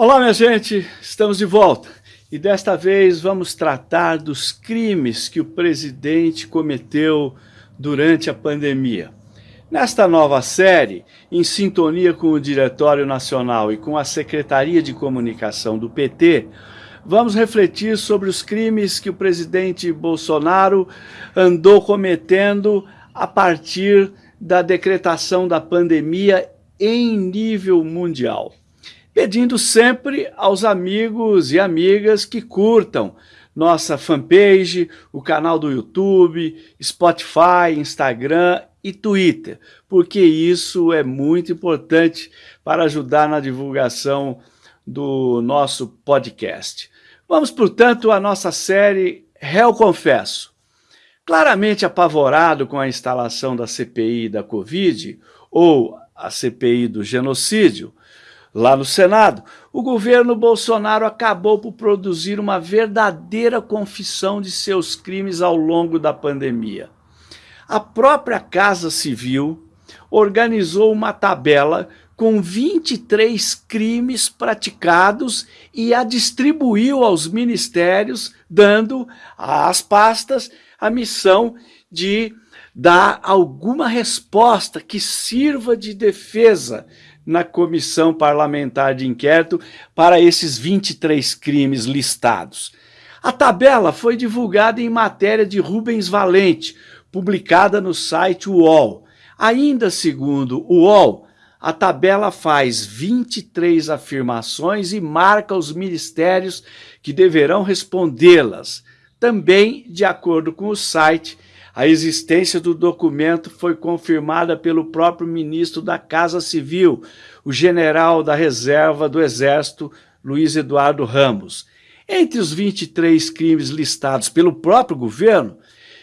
Olá, minha gente, estamos de volta e desta vez vamos tratar dos crimes que o presidente cometeu durante a pandemia. Nesta nova série, em sintonia com o Diretório Nacional e com a Secretaria de Comunicação do PT, vamos refletir sobre os crimes que o presidente Bolsonaro andou cometendo a partir da decretação da pandemia em nível mundial pedindo sempre aos amigos e amigas que curtam nossa fanpage, o canal do YouTube, Spotify, Instagram e Twitter, porque isso é muito importante para ajudar na divulgação do nosso podcast. Vamos, portanto, à nossa série Réu Confesso. Claramente apavorado com a instalação da CPI da Covid, ou a CPI do genocídio, Lá no Senado, o governo Bolsonaro acabou por produzir uma verdadeira confissão de seus crimes ao longo da pandemia. A própria Casa Civil organizou uma tabela com 23 crimes praticados e a distribuiu aos ministérios, dando às pastas a missão de dar alguma resposta que sirva de defesa na comissão parlamentar de inquérito para esses 23 crimes listados. A tabela foi divulgada em matéria de Rubens Valente, publicada no site UOL. Ainda segundo o UOL, a tabela faz 23 afirmações e marca os ministérios que deverão respondê-las. Também, de acordo com o site, a existência do documento foi confirmada pelo próprio ministro da Casa Civil, o general da reserva do Exército, Luiz Eduardo Ramos. Entre os 23 crimes listados pelo próprio governo,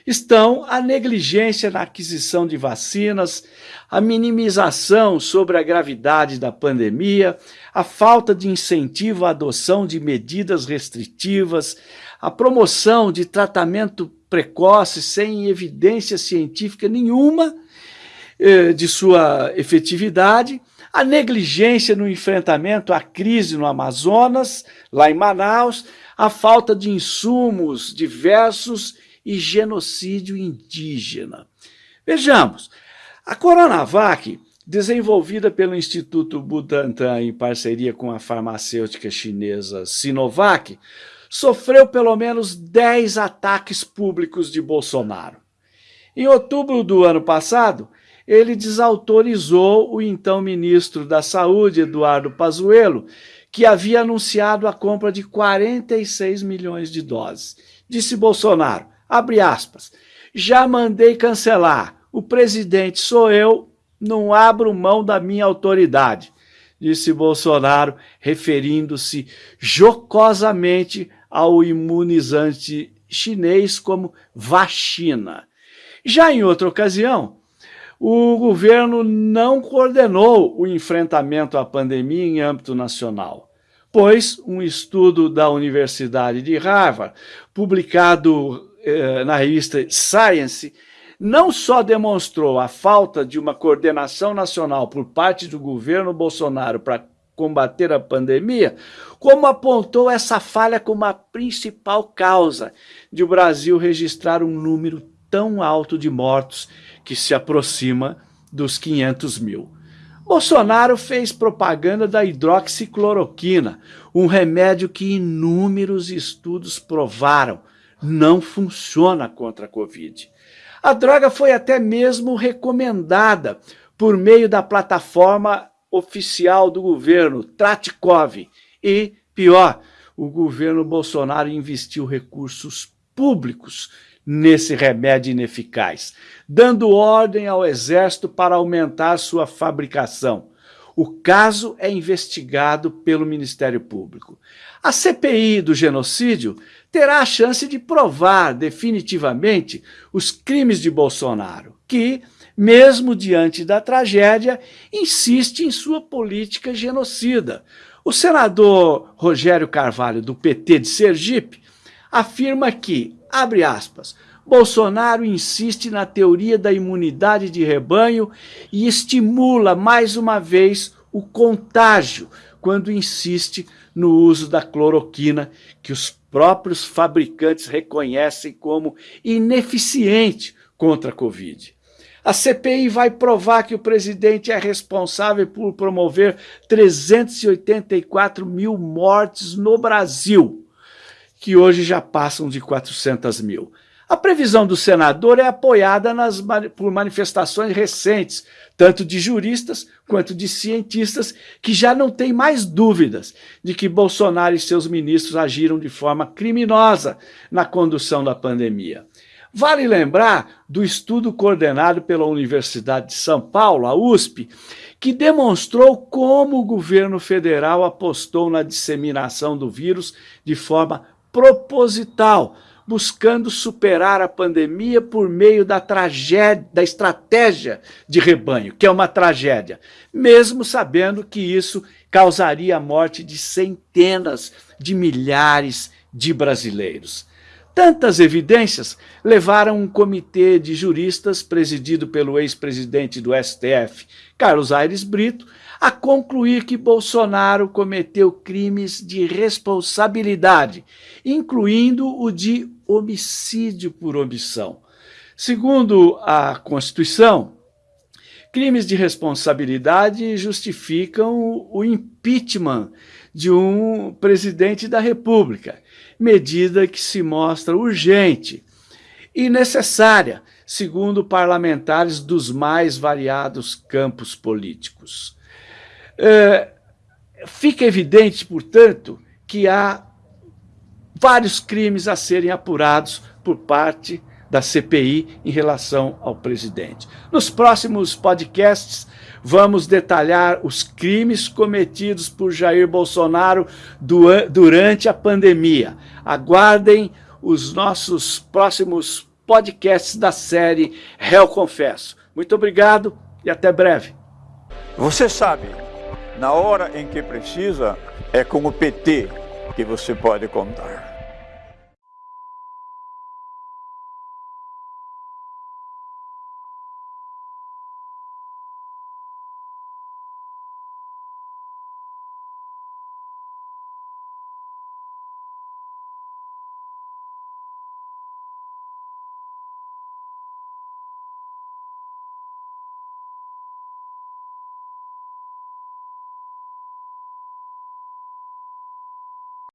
estão a negligência na aquisição de vacinas, a minimização sobre a gravidade da pandemia, a falta de incentivo à adoção de medidas restritivas, a promoção de tratamento precoce, sem evidência científica nenhuma eh, de sua efetividade, a negligência no enfrentamento à crise no Amazonas, lá em Manaus, a falta de insumos diversos e genocídio indígena. Vejamos, a Coronavac, desenvolvida pelo Instituto Butantan em parceria com a farmacêutica chinesa Sinovac, sofreu pelo menos 10 ataques públicos de Bolsonaro. Em outubro do ano passado, ele desautorizou o então ministro da Saúde, Eduardo Pazuello, que havia anunciado a compra de 46 milhões de doses. Disse Bolsonaro, abre aspas, já mandei cancelar, o presidente sou eu, não abro mão da minha autoridade, disse Bolsonaro, referindo-se jocosamente ao imunizante chinês como vacina. Já em outra ocasião, o governo não coordenou o enfrentamento à pandemia em âmbito nacional, pois um estudo da Universidade de Harvard, publicado eh, na revista Science, não só demonstrou a falta de uma coordenação nacional por parte do governo Bolsonaro para combater a pandemia, como apontou essa falha como a principal causa de o Brasil registrar um número tão alto de mortos que se aproxima dos 500 mil. Bolsonaro fez propaganda da hidroxicloroquina, um remédio que inúmeros estudos provaram não funciona contra a Covid. A droga foi até mesmo recomendada por meio da plataforma oficial do governo, Tratikov. E, pior, o governo Bolsonaro investiu recursos públicos nesse remédio ineficaz, dando ordem ao Exército para aumentar sua fabricação. O caso é investigado pelo Ministério Público. A CPI do genocídio terá a chance de provar definitivamente os crimes de Bolsonaro, que mesmo diante da tragédia, insiste em sua política genocida. O senador Rogério Carvalho, do PT de Sergipe, afirma que, abre aspas, Bolsonaro insiste na teoria da imunidade de rebanho e estimula mais uma vez o contágio quando insiste no uso da cloroquina, que os próprios fabricantes reconhecem como ineficiente contra a Covid. A CPI vai provar que o presidente é responsável por promover 384 mil mortes no Brasil, que hoje já passam de 400 mil. A previsão do senador é apoiada nas, por manifestações recentes, tanto de juristas quanto de cientistas, que já não têm mais dúvidas de que Bolsonaro e seus ministros agiram de forma criminosa na condução da pandemia. Vale lembrar do estudo coordenado pela Universidade de São Paulo, a USP, que demonstrou como o governo federal apostou na disseminação do vírus de forma proposital, buscando superar a pandemia por meio da tragédia, da estratégia de rebanho, que é uma tragédia, mesmo sabendo que isso causaria a morte de centenas de milhares de brasileiros. Tantas evidências levaram um comitê de juristas, presidido pelo ex-presidente do STF, Carlos Aires Brito, a concluir que Bolsonaro cometeu crimes de responsabilidade, incluindo o de homicídio por omissão. Segundo a Constituição, crimes de responsabilidade justificam o impeachment de um presidente da República, medida que se mostra urgente e necessária, segundo parlamentares dos mais variados campos políticos. É, fica evidente, portanto, que há vários crimes a serem apurados por parte da CPI em relação ao presidente. Nos próximos podcasts, vamos detalhar os crimes cometidos por Jair Bolsonaro durante a pandemia. Aguardem os nossos próximos podcasts da série Réu Confesso. Muito obrigado e até breve. Você sabe, na hora em que precisa, é com o PT que você pode contar.